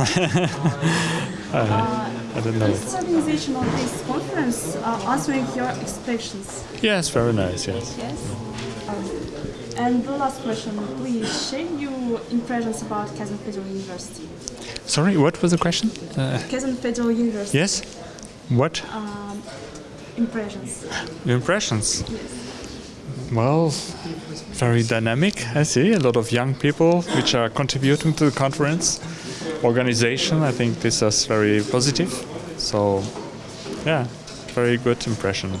I, I don't know. Is the organization of this conference uh, answering your expectations? Yes, very nice. Yes. Yes. Um, and the last question, please share your impressions about Kazan Federal University. Sorry, what was the question? Uh, Kazan Federal University. yes. What Um, impressions. impressions? Yes. Well, very dynamic. I see a lot of young people which are contributing to the conference organization. I think this is very positive. So, yeah, very good impression.